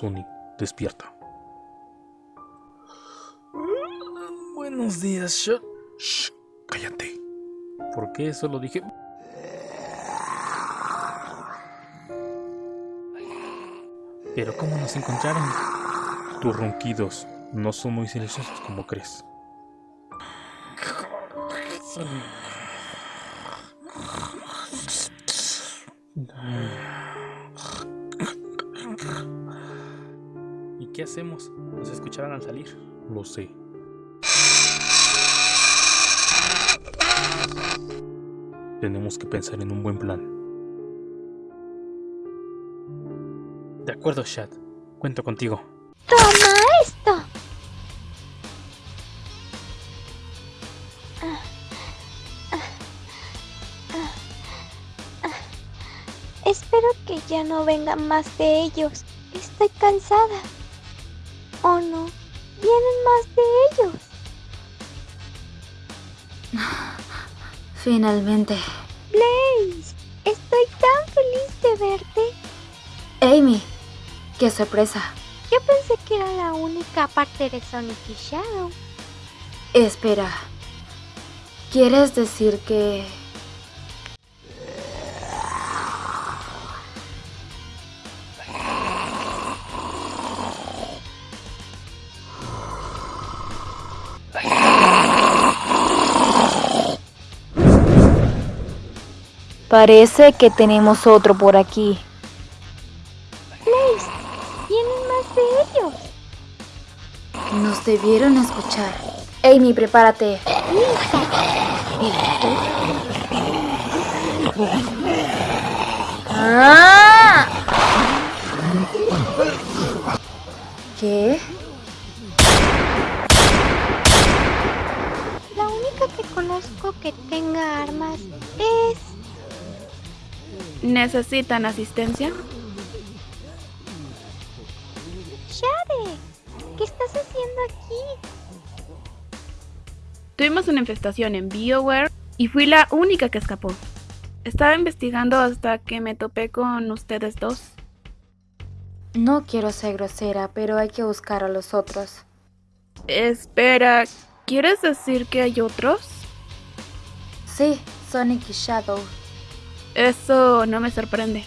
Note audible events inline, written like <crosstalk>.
Sonic, despierta. Buenos días, Shot. Shh, cállate. ¿Por qué eso lo dije? Pero ¿cómo nos encontraron? Tus ronquidos no son muy silenciosos como crees. Qué hacemos? Nos escucharán al salir. Lo sé. Tenemos que pensar en un buen plan. De acuerdo, Shad. Cuento contigo. ¡Toma esto! Espero que ya no vengan más de ellos. Estoy cansada. ¿O no? Vienen más de ellos. <laughs> Finalmente. Blaze, estoy tan feliz de verte. Amy, qué sorpresa. Yo pensé que era la única parte de Sonic y Shadow. Espera. ¿Quieres decir que... Parece que tenemos otro por aquí. Blaze, vienen más de ellos. Nos debieron escuchar. Amy, prepárate. ¡Ah! ¿Qué? La única que conozco que tenga armas es... ¿Necesitan asistencia? Shade. ¿Qué estás haciendo aquí? Tuvimos una infestación en BioWare y fui la única que escapó. Estaba investigando hasta que me topé con ustedes dos. No quiero ser grosera, pero hay que buscar a los otros. Espera, ¿quieres decir que hay otros? Sí, Sonic y Shadow. Eso no me sorprende.